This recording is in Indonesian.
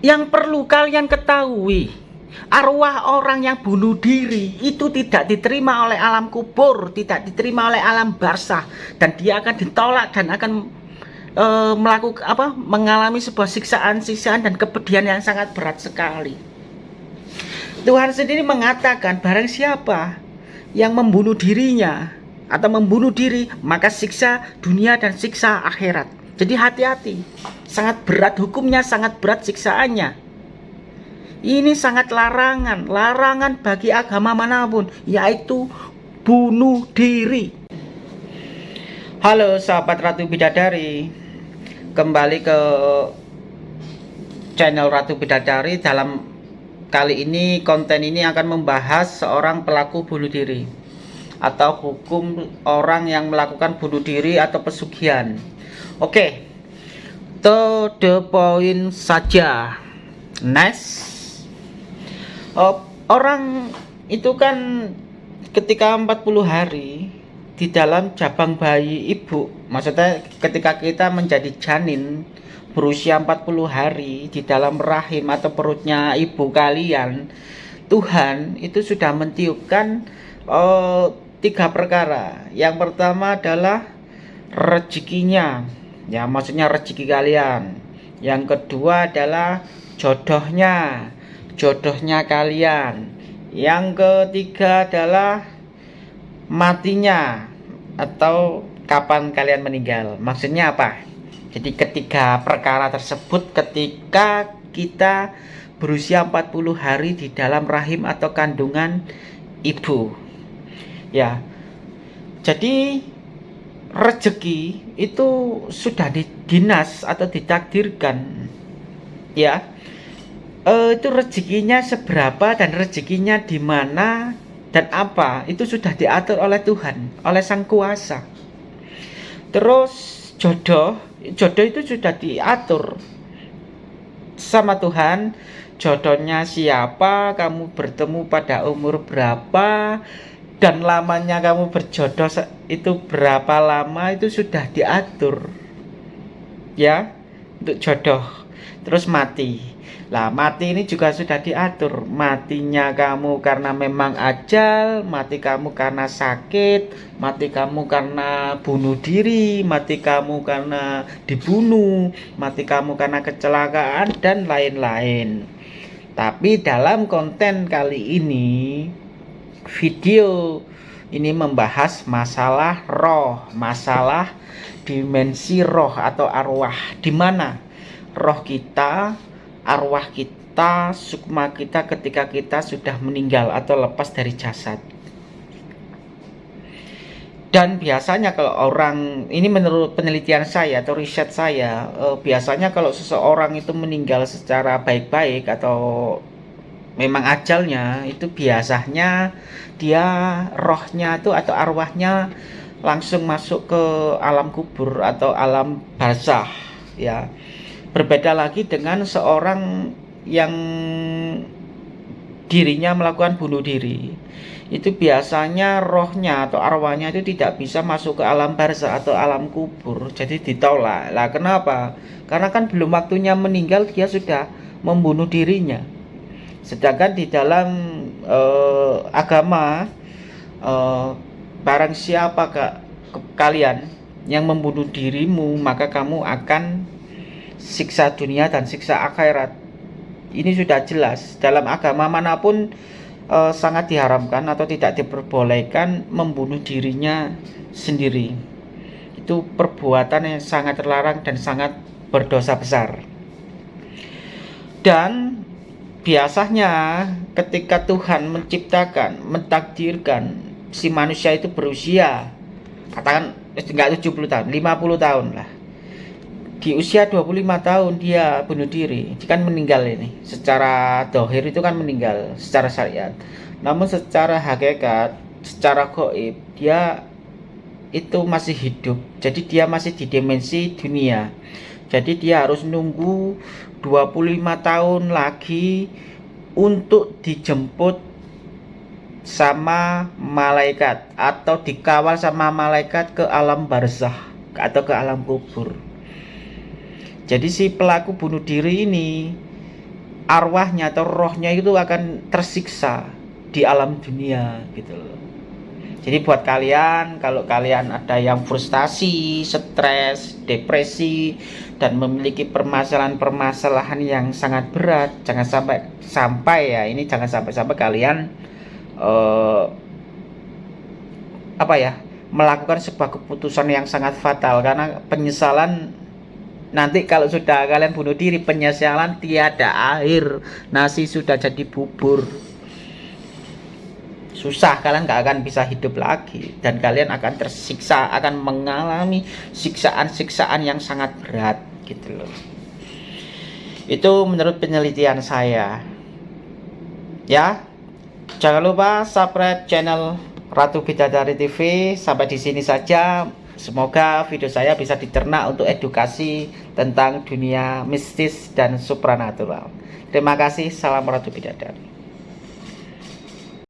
yang perlu kalian ketahui arwah orang yang bunuh diri itu tidak diterima oleh alam kubur tidak diterima oleh alam barsah dan dia akan ditolak dan akan e, melakukan apa mengalami sebuah siksaan-siksaan dan kepedihan yang sangat berat sekali. Tuhan sendiri mengatakan barang siapa yang membunuh dirinya atau membunuh diri maka siksa dunia dan siksa akhirat jadi hati-hati sangat berat hukumnya sangat berat siksaannya ini sangat larangan, larangan bagi agama mana pun, yaitu bunuh diri. Halo sahabat Ratu Bidadari, kembali ke channel Ratu Bidadari. Dalam kali ini konten ini akan membahas seorang pelaku bunuh diri atau hukum orang yang melakukan bunuh diri atau pesugihan. Oke, to the point saja. Next oh, orang itu kan ketika 40 hari di dalam jabang bayi ibu maksudnya ketika kita menjadi janin berusia 40 hari di dalam rahim atau perutnya ibu kalian Tuhan itu sudah mentiupkan oh, tiga perkara. Yang pertama adalah rezekinya ya maksudnya rezeki kalian. Yang kedua adalah jodohnya jodohnya kalian. Yang ketiga adalah matinya atau kapan kalian meninggal. Maksudnya apa? Jadi ketiga perkara tersebut ketika kita berusia 40 hari di dalam rahim atau kandungan ibu. Ya. Jadi rezeki itu sudah didinas atau ditakdirkan ya. Uh, itu rezekinya seberapa dan rezekinya di mana dan apa itu sudah diatur oleh Tuhan oleh Sang Kuasa. Terus jodoh jodoh itu sudah diatur sama Tuhan. Jodohnya siapa kamu bertemu pada umur berapa dan lamanya kamu berjodoh itu berapa lama itu sudah diatur. Ya untuk jodoh. Terus mati. Lah mati ini juga sudah diatur. Matinya kamu karena memang ajal Mati kamu karena sakit Mati kamu karena bunuh diri Mati kamu karena dibunuh Mati kamu karena kecelakaan Dan lain-lain. Tapi dalam konten kali ini Video ini membahas masalah roh Masalah dimensi roh atau arwah di mana roh kita arwah kita, sukma kita ketika kita sudah meninggal atau lepas dari jasad. Dan biasanya kalau orang, ini menurut penelitian saya atau riset saya, eh, biasanya kalau seseorang itu meninggal secara baik-baik atau memang ajalnya, itu biasanya dia rohnya itu atau arwahnya langsung masuk ke alam kubur atau alam barzah ya Berbeda lagi dengan seorang yang dirinya melakukan bunuh diri. Itu biasanya rohnya atau arwahnya itu tidak bisa masuk ke alam barzah atau alam kubur. Jadi ditolak. Lah kenapa? Karena kan belum waktunya meninggal dia sudah membunuh dirinya. Sedangkan di dalam eh, agama eh, barang siapa kak kalian yang membunuh dirimu maka kamu akan siksa dunia dan siksa akhirat. Ini sudah jelas. Dalam agama mana pun e, sangat diharamkan atau tidak diperbolehkan membunuh dirinya sendiri. Itu perbuatan yang sangat terlarang dan sangat berdosa besar. Dan biasanya ketika Tuhan menciptakan mentakdirkan si manusia itu berusia katakan enggak 70 tahun 50 tahun lah. Di usia 25 tahun dia bunuh diri. Dia kan meninggal ini. Secara dohir itu kan meninggal secara syariat. Namun secara hakikat secara goib dia itu masih hidup. Jadi dia masih di dimensi dunia jadi dia harus nunggu 25 tahun lagi untuk dijemput sama malaikat atau dikawal sama malaikat ke alam barzah atau ke alam kubur jadi si pelaku bunuh diri ini arwahnya atau rohnya itu akan tersiksa di alam dunia gitu loh. Jadi buat kalian kalau kalian ada yang frustasi, stres, depresi dan memiliki permasalahan-permasalahan yang sangat berat, jangan sampai sampai ya ini jangan sampai sampai kalian uh, apa ya melakukan sebuah keputusan yang sangat fatal. Karena penyesalan nanti kalau sudah kalian bunuh diri penyesalan tiada akhir. Nasi sudah jadi bubur susah kalian gak akan bisa hidup lagi. Dan kalian akan tersiksa akan mengalami siksaan-siksaan yang sangat berat gitu loh. Itu menurut penelitian saya. Ya jangan lupa subscribe channel Ratu Bidadari TV sampai di sini saja. Semoga video saya bisa diternak untuk edukasi tentang dunia mistis dan supranatural. Terima kasih. Salam Ratu Bidadari